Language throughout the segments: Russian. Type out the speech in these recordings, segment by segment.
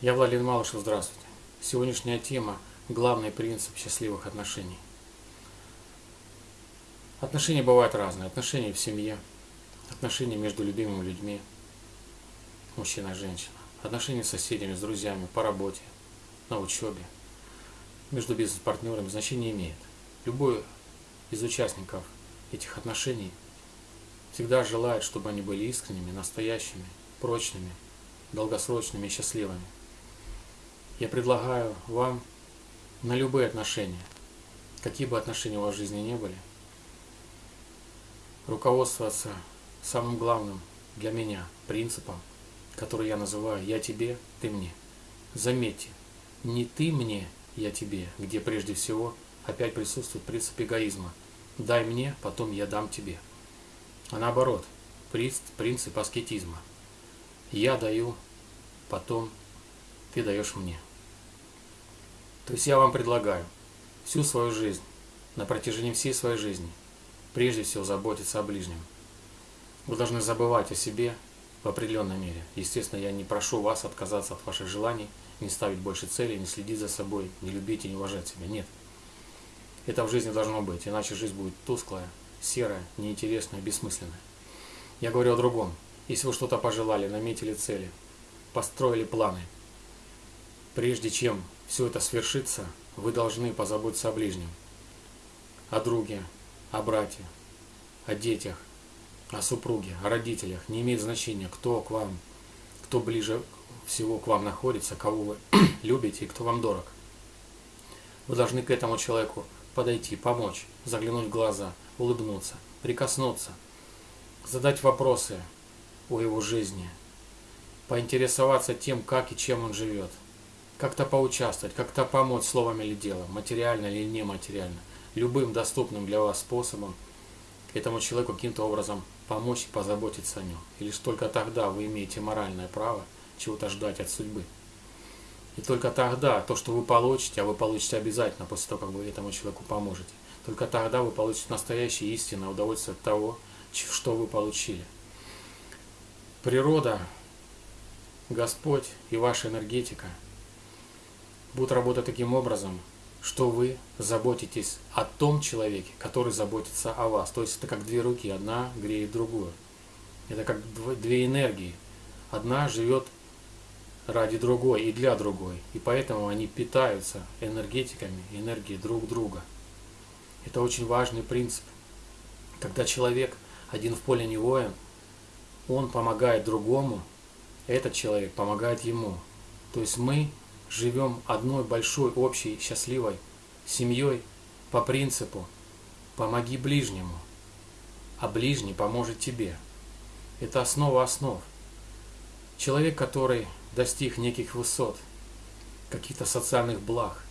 Я Владимир Малышев, здравствуйте. Сегодняшняя тема – главный принцип счастливых отношений. Отношения бывают разные. Отношения в семье, отношения между любимыми людьми, мужчина и женщина, отношения с соседями, с друзьями, по работе, на учебе, между бизнес-партнерами значения имеет. Любой из участников этих отношений всегда желает, чтобы они были искренними, настоящими, прочными, долгосрочными и счастливыми. Я предлагаю вам на любые отношения, какие бы отношения у вас в жизни не были, руководствоваться самым главным для меня принципом, который я называю «я тебе, ты мне». Заметьте, не ты мне, я тебе, где прежде всего опять присутствует принцип эгоизма. Дай мне, потом я дам тебе. А наоборот, принцип аскетизма. Я даю, потом ты даешь мне. То есть я вам предлагаю всю свою жизнь, на протяжении всей своей жизни, прежде всего заботиться о ближнем. Вы должны забывать о себе в определенной мере. Естественно, я не прошу вас отказаться от ваших желаний, не ставить больше целей, не следить за собой, не любить и не уважать себя. Нет. Это в жизни должно быть, иначе жизнь будет тусклая, серая, неинтересная, бессмысленная. Я говорю о другом. Если вы что-то пожелали, наметили цели, построили планы, прежде чем все это свершится, вы должны позаботиться о ближнем, о друге, о брате, о детях, о супруге, о родителях. Не имеет значения, кто к вам, кто ближе всего к вам находится, кого вы любите и кто вам дорог. Вы должны к этому человеку подойти, помочь, заглянуть в глаза, улыбнуться, прикоснуться, задать вопросы о его жизни, поинтересоваться тем, как и чем он живет – как-то поучаствовать, как-то помочь словом или делом, материально или нематериально, любым доступным для вас способом этому человеку каким-то образом помочь и позаботиться о нем. И лишь только тогда вы имеете моральное право чего-то ждать от судьбы. И только тогда то, что вы получите, а вы получите обязательно после того, как вы этому человеку поможете, только тогда вы получите настоящее истинное удовольствие от того, что вы получили. Природа, Господь и ваша энергетика – будут работать таким образом, что вы заботитесь о том человеке, который заботится о вас. То есть это как две руки, одна греет другую. Это как две энергии. Одна живет ради другой и для другой. И поэтому они питаются энергетиками, энергией друг друга. Это очень важный принцип. Когда человек один в поле не воин, он помогает другому, этот человек помогает ему. То есть мы живем одной большой общей счастливой семьей по принципу «помоги ближнему, а ближний поможет тебе». Это основа основ. Человек, который достиг неких высот, каких-то социальных благ,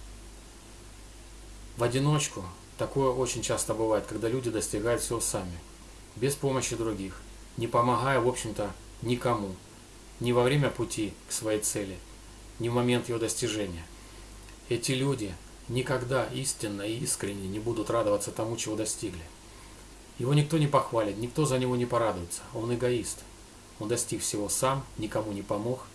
в одиночку, такое очень часто бывает, когда люди достигают всего сами, без помощи других, не помогая, в общем-то, никому, ни во время пути к своей цели – ни в момент его достижения. Эти люди никогда истинно и искренне не будут радоваться тому, чего достигли. Его никто не похвалит, никто за него не порадуется. Он эгоист. Он достиг всего сам, никому не помог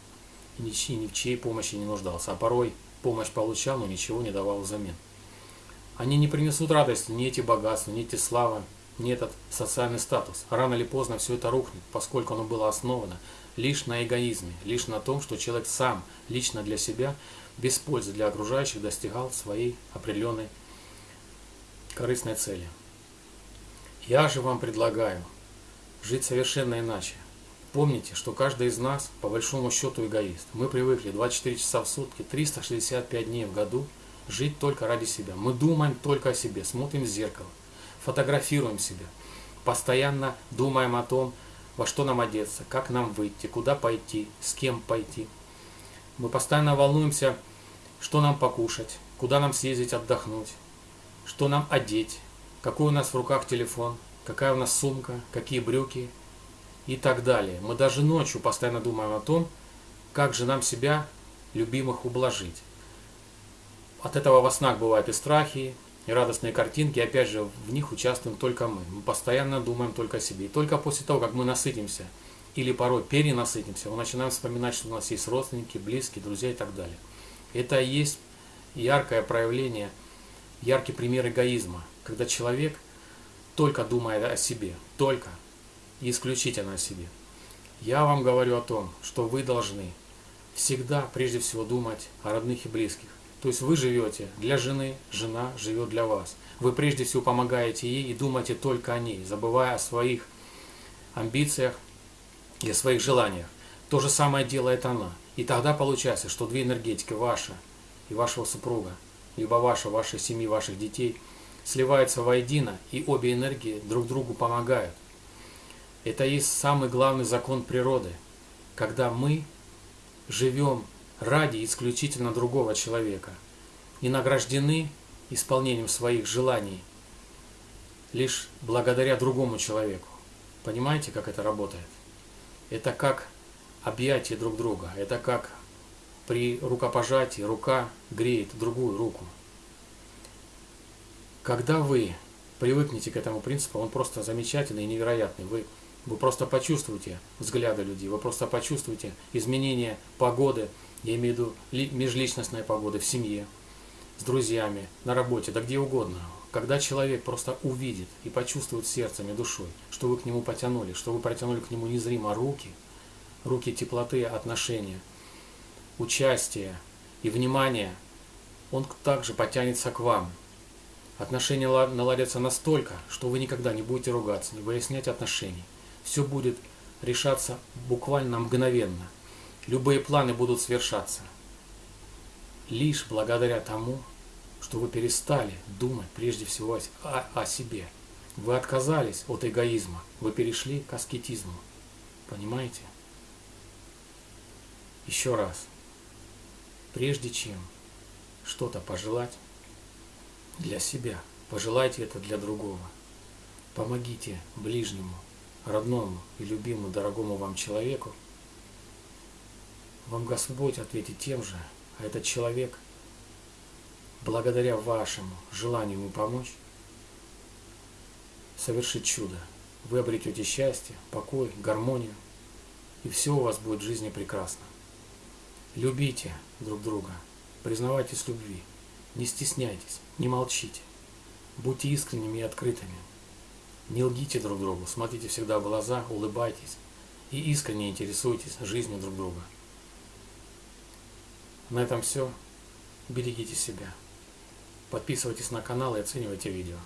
и ни в чьей помощи не нуждался. А порой помощь получал, но ничего не давал взамен. Они не принесут радости ни эти богатства, ни эти славы, ни этот социальный статус. Рано или поздно все это рухнет, поскольку оно было основано лишь на эгоизме, лишь на том, что человек сам, лично для себя, без пользы для окружающих достигал своей определенной корыстной цели. Я же вам предлагаю жить совершенно иначе. Помните, что каждый из нас, по большому счету, эгоист. Мы привыкли 24 часа в сутки, 365 дней в году жить только ради себя. Мы думаем только о себе, смотрим в зеркало, фотографируем себя, постоянно думаем о том, во что нам одеться, как нам выйти, куда пойти, с кем пойти. Мы постоянно волнуемся, что нам покушать, куда нам съездить отдохнуть, что нам одеть, какой у нас в руках телефон, какая у нас сумка, какие брюки и так далее. Мы даже ночью постоянно думаем о том, как же нам себя, любимых, ублажить. От этого во снах бывают и страхи, и радостные картинки, опять же, в них участвуем только мы. Мы постоянно думаем только о себе. И только после того, как мы насытимся или порой перенасытимся, мы начинаем вспоминать, что у нас есть родственники, близкие, друзья и так далее. Это и есть яркое проявление, яркий пример эгоизма, когда человек только думает о себе, только и исключительно о себе. Я вам говорю о том, что вы должны всегда прежде всего думать о родных и близких. То есть вы живете для жены, жена живет для вас. Вы прежде всего помогаете ей и думаете только о ней, забывая о своих амбициях и о своих желаниях. То же самое делает она. И тогда получается, что две энергетики, ваша и вашего супруга, либо ваша, вашей семьи, ваших детей, сливаются воедино, и обе энергии друг другу помогают. Это есть самый главный закон природы, когда мы живем ради исключительно другого человека и награждены исполнением своих желаний лишь благодаря другому человеку. Понимаете, как это работает? Это как объятие друг друга, это как при рукопожатии рука греет другую руку. Когда вы привыкнете к этому принципу, он просто замечательный и невероятный. Вы вы просто почувствуете взгляды людей, вы просто почувствуете изменение погоды, я имею в виду межличностной погоды в семье, с друзьями, на работе, да где угодно. Когда человек просто увидит и почувствует сердцем и душой, что вы к нему потянули, что вы протянули к нему незримо руки, руки теплоты, отношения, участия и внимания, он также потянется к вам. Отношения наладятся настолько, что вы никогда не будете ругаться, не выяснять отношений все будет решаться буквально мгновенно. Любые планы будут свершаться. Лишь благодаря тому, что вы перестали думать прежде всего о, о себе. Вы отказались от эгоизма, вы перешли к аскетизму. Понимаете? Еще раз. Прежде чем что-то пожелать для себя, пожелайте это для другого. Помогите ближнему, родному и любимому, дорогому вам человеку, вам Господь ответит тем же, а этот человек, благодаря вашему желанию ему помочь, совершит чудо. Вы обретете счастье, покой, гармонию, и все у вас будет в жизни прекрасно. Любите друг друга, признавайтесь любви, не стесняйтесь, не молчите, будьте искренними и открытыми. Не лгите друг другу, смотрите всегда в глаза, улыбайтесь и искренне интересуйтесь жизнью друг друга. На этом все. Берегите себя. Подписывайтесь на канал и оценивайте видео.